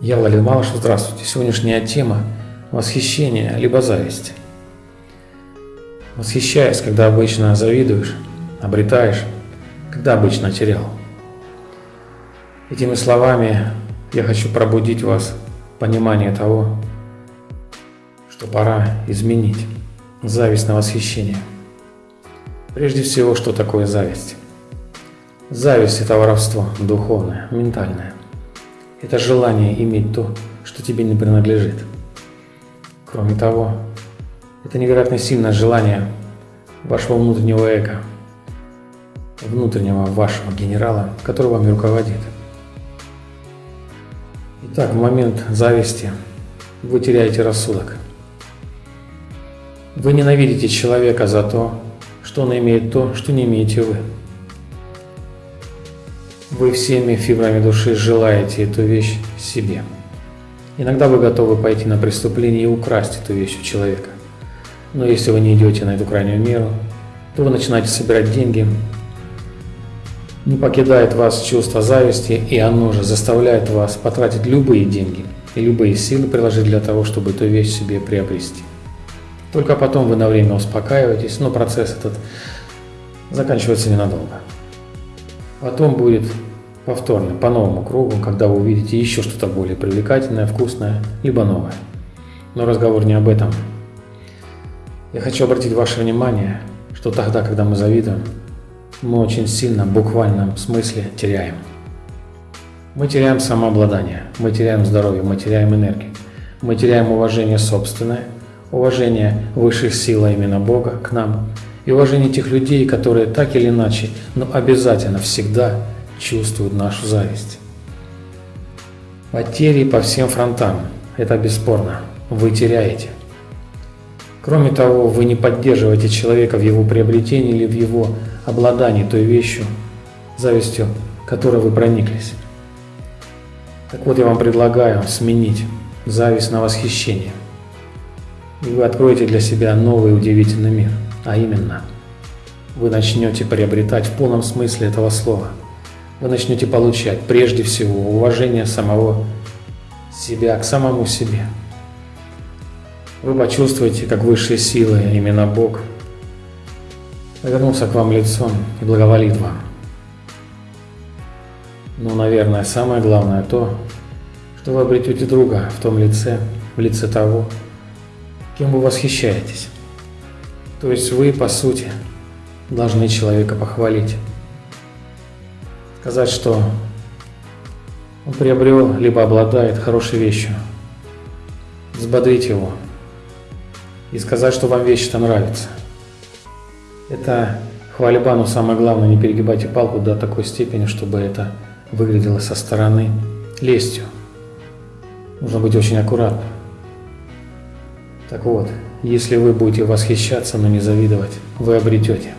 Я Владимир Малышев, здравствуйте. Сегодняшняя тема – восхищение либо зависть. Восхищаясь, когда обычно завидуешь, обретаешь, когда обычно терял. Этими словами я хочу пробудить вас понимание того, что пора изменить зависть на восхищение. Прежде всего, что такое зависть? Зависть – это воровство духовное, ментальное. Это желание иметь то, что тебе не принадлежит. Кроме того, это невероятно сильное желание вашего внутреннего эго, внутреннего вашего генерала, который вами руководит. Итак, в момент зависти вы теряете рассудок. Вы ненавидите человека за то, что он имеет то, что не имеете вы. Вы всеми фибрами души желаете эту вещь себе. Иногда вы готовы пойти на преступление и украсть эту вещь у человека. Но если вы не идете на эту крайнюю меру, то вы начинаете собирать деньги, не покидает вас чувство зависти, и оно же заставляет вас потратить любые деньги и любые силы приложить для того, чтобы эту вещь себе приобрести. Только потом вы на время успокаиваетесь, но процесс этот заканчивается ненадолго. Потом будет повторно, по новому кругу, когда вы увидите еще что-то более привлекательное, вкусное, либо новое. Но разговор не об этом. Я хочу обратить ваше внимание, что тогда, когда мы завидуем, мы очень сильно, в буквальном смысле, теряем. Мы теряем самообладание, мы теряем здоровье, мы теряем энергию, мы теряем уважение собственное, уважение высших сил, а именно Бога, к нам, и уважение тех людей, которые так или иначе, но обязательно всегда чувствуют нашу зависть. Потери по всем фронтам, это бесспорно, вы теряете. Кроме того, вы не поддерживаете человека в его приобретении или в его обладании той вещью, завистью, которой вы прониклись. Так вот, я вам предлагаю сменить зависть на восхищение. И вы откроете для себя новый удивительный мир, а именно, вы начнете приобретать в полном смысле этого слова – вы начнете получать прежде всего уважение самого себя к самому себе. Вы почувствуете, как высшие силы, именно Бог, повернулся к вам лицом и благоволит вам. Но, наверное, самое главное то, что вы обретете друга в том лице, в лице того, кем вы восхищаетесь. То есть вы, по сути, должны человека похвалить сказать, что он приобрел, либо обладает хорошей вещью, взбодрить его и сказать, что вам вещь-то нравится. Это хвальба, но самое главное, не перегибайте палку до такой степени, чтобы это выглядело со стороны лестью. Нужно быть очень аккуратным. Так вот, если вы будете восхищаться, но не завидовать, вы обретете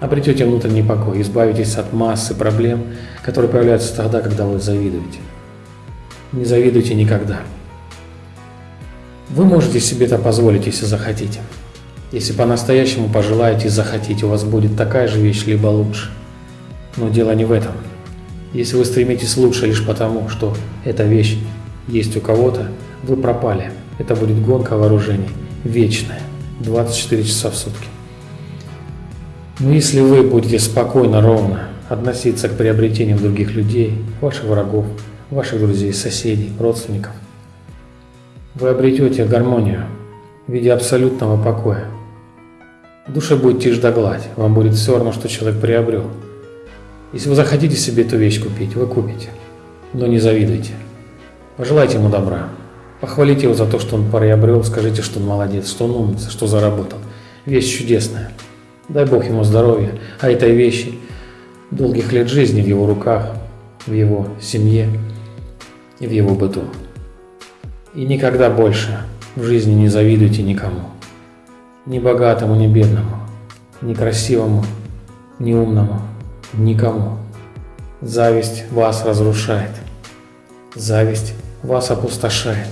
обретете внутренний покой, избавитесь от массы проблем, которые появляются тогда, когда вы завидуете. Не завидуйте никогда. Вы можете себе это позволить, если захотите. Если по-настоящему пожелаете и захотите, у вас будет такая же вещь, либо лучше. Но дело не в этом. Если вы стремитесь лучше лишь потому, что эта вещь есть у кого-то, вы пропали. Это будет гонка вооружений, вечная, 24 часа в сутки. Но если вы будете спокойно, ровно относиться к приобретениям других людей, ваших врагов, ваших друзей, соседей, родственников, вы обретете гармонию в виде абсолютного покоя. В душе будет тишь да гладь, вам будет все равно, что человек приобрел. Если вы захотите себе эту вещь купить, вы купите, но не завидуйте. Пожелайте ему добра, похвалите его за то, что он приобрел, скажите, что он молодец, что он умница, что заработал. Вещь чудесная. Дай Бог ему здоровья, а этой вещи, долгих лет жизни в его руках, в его семье и в его быту. И никогда больше в жизни не завидуйте никому. Ни богатому, ни бедному, ни красивому, ни умному, никому. Зависть вас разрушает. Зависть вас опустошает.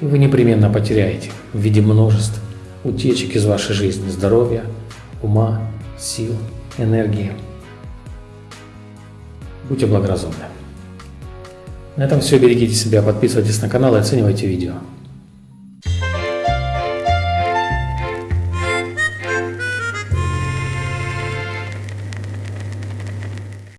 И вы непременно потеряете в виде множества утечек из вашей жизни, здоровья, ума, сил, энергии. Будьте благоразумны. На этом все. Берегите себя, подписывайтесь на канал и оценивайте видео.